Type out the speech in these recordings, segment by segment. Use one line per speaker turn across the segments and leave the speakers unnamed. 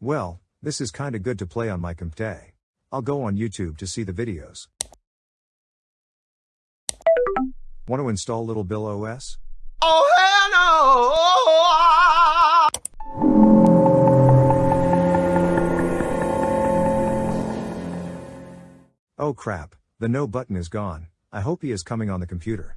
Well, this is kinda good to play on my computer. I'll go on YouTube to see the videos. Want to install Little Bill OS?
Oh hell no!
Oh crap, the no button is gone. I hope he is coming on the computer.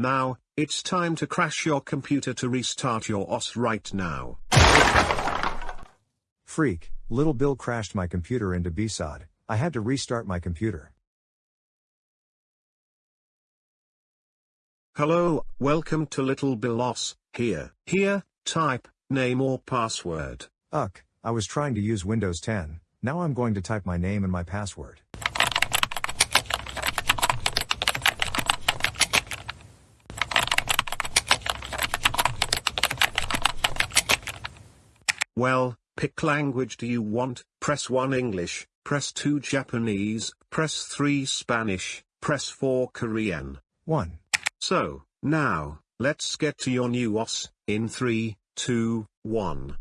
Now, it's time to crash your computer to restart your OS right now.
Freak, Little Bill crashed my computer into BSOD. I had to restart my computer.
Hello, welcome to Little Bill OS, here. Here, type, name or password.
Uck, I was trying to use Windows 10, now I'm going to type my name and my password.
Well, pick language do you want, press 1 English, press 2 Japanese, press 3 Spanish, press 4 Korean.
1.
So, now, let's get to your new OS, in 3, 2, 1.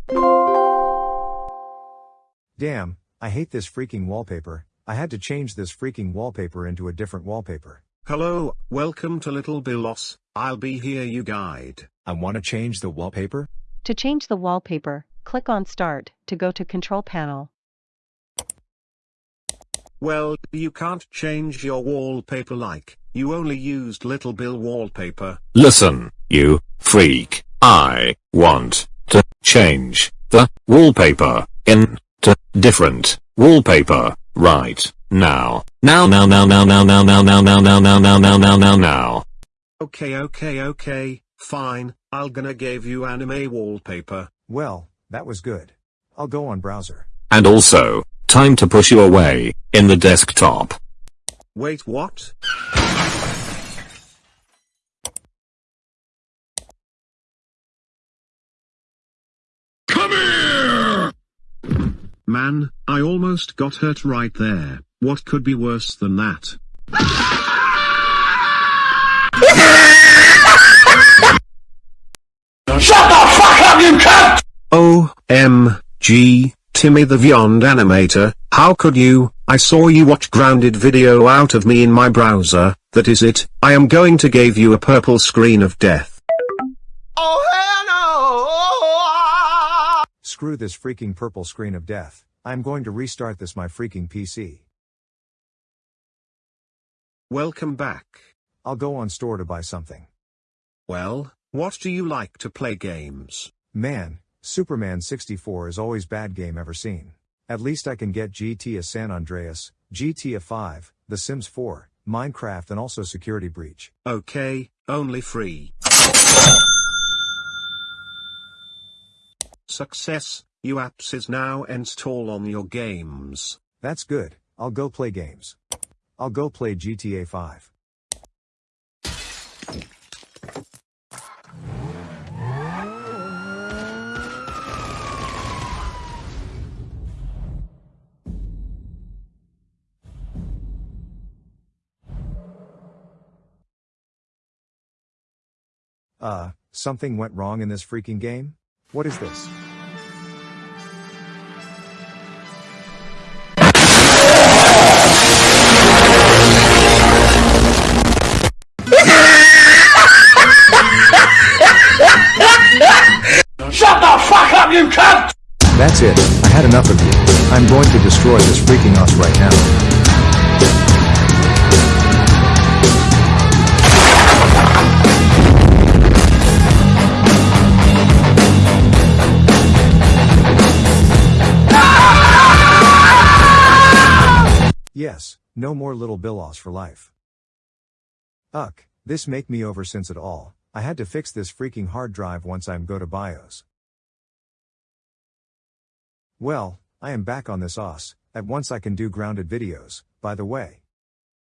Damn, I hate this freaking wallpaper, I had to change this freaking wallpaper into a different wallpaper.
Hello, welcome to Little Bill OS, I'll be here you guide.
I want to change the wallpaper?
To change the wallpaper, click on Start to go to Control Panel.
Well, you can't change your wallpaper like, you only used Little Bill wallpaper.
Listen, you freak. I want to change the wallpaper into different wallpaper right now. Now now now now now now now now now now now now now now now now.
Okay okay okay, fine, I'll gonna give you anime wallpaper.
Well, that was good. I'll go on browser.
And also, time to push you away in the desktop.
Wait what?
Come here!
Man, I almost got hurt right there. What could be worse than that?
Shut the fuck up, you cunt!
OMG, Timmy the Beyond Animator, how could you? I saw you watch grounded video out of me in my browser, that is it, I am going to give you a purple screen of death.
Oh hell no!
Screw this freaking purple screen of death. I'm going to restart this my freaking PC.
Welcome back.
I'll go on store to buy something.
Well, what do you like to play games?
Man, Superman 64 is always bad game ever seen. At least I can get GTA San Andreas, GTA 5, The Sims 4, Minecraft and also Security Breach.
Okay, only free. Success, you apps is now install on your games.
That's good, I'll go play games. I'll go play GTA 5. Uh, something went wrong in this freaking game? What is this?
Shut the fuck up, you cunt!
That's it, I had enough of you. I'm going to destroy this freaking us right now. Yes, no more little Bill OS for life. Uck, This make me over since it all, I had to fix this freaking hard drive once I'm go to BIOS. Well, I am back on this OS, at once I can do grounded videos, by the way.